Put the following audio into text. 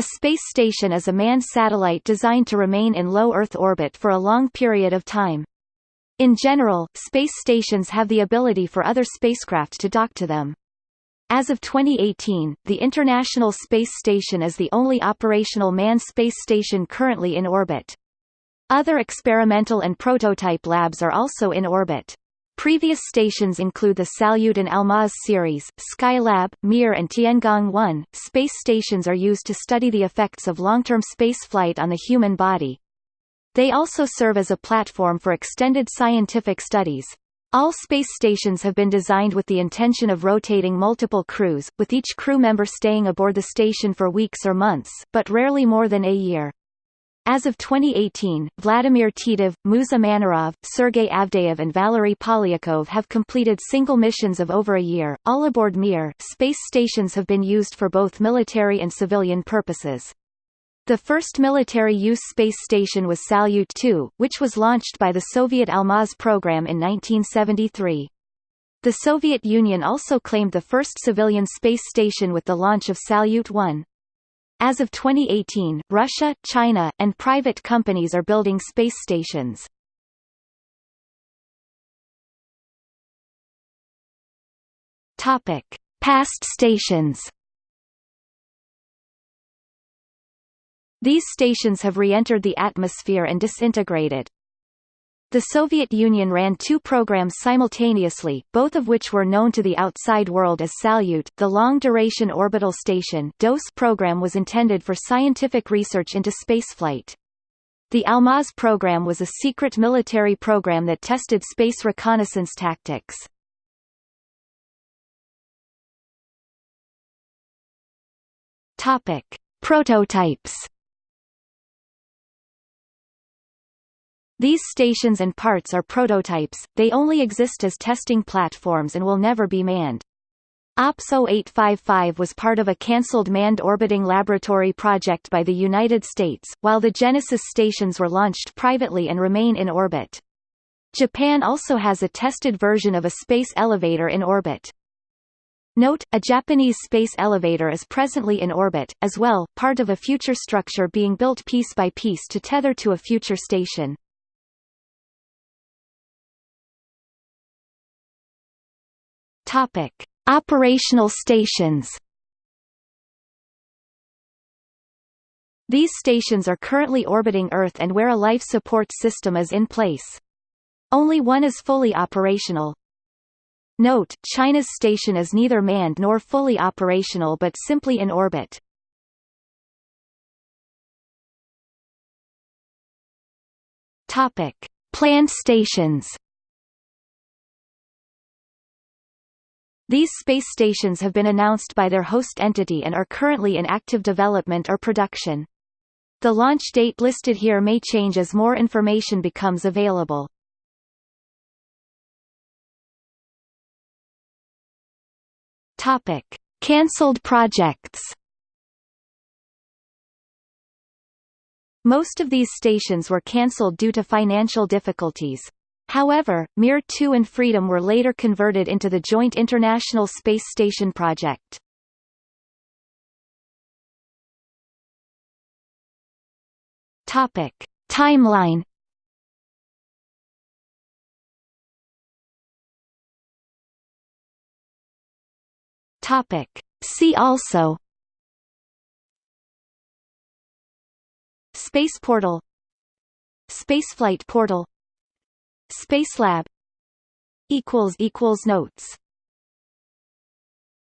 A space station is a manned satellite designed to remain in low Earth orbit for a long period of time. In general, space stations have the ability for other spacecraft to dock to them. As of 2018, the International Space Station is the only operational manned space station currently in orbit. Other experimental and prototype labs are also in orbit. Previous stations include the Salyut and Almaz series, Skylab, Mir and Tiangong-1. Space stations are used to study the effects of long-term spaceflight on the human body. They also serve as a platform for extended scientific studies. All space stations have been designed with the intention of rotating multiple crews, with each crew member staying aboard the station for weeks or months, but rarely more than a year. As of 2018, Vladimir Titov, Musa Manarov, Sergei Avdeyev and Valery Polyakov have completed single missions of over a year. All aboard Mir, space stations have been used for both military and civilian purposes. The first military-use space station was Salyut 2, which was launched by the Soviet Almaz program in 1973. The Soviet Union also claimed the first civilian space station with the launch of Salyut 1. As of 2018, Russia, China, and private companies are building space stations. Topic: Past stations. These stations have re-entered the atmosphere and disintegrated. The Soviet Union ran two programs simultaneously, both of which were known to the outside world as Salyut. The Long Duration Orbital Station (DOS) program was intended for scientific research into spaceflight. The Almaz program was a secret military program that tested space reconnaissance tactics. Topic: Prototypes These stations and parts are prototypes, they only exist as testing platforms and will never be manned. OPS 0855 was part of a cancelled manned orbiting laboratory project by the United States, while the Genesis stations were launched privately and remain in orbit. Japan also has a tested version of a space elevator in orbit. Note, a Japanese space elevator is presently in orbit, as well, part of a future structure being built piece by piece to tether to a future station. Topic: Operational stations. These stations are currently orbiting Earth and where a life support system is in place. Only one is fully operational. Note, China's station is neither manned nor fully operational but simply in orbit. Topic: Planned stations. These space stations have been announced by their host entity and are currently in active development or production. The launch date listed here may change as more information becomes available. Topic: Cancelled projects. Most of these stations were cancelled due to financial difficulties. However, Mir 2 and Freedom were later converted into the Joint International Space Station project. Topic: Timeline. Topic: See also Space portal Spaceflight portal Spacelab equals equals notes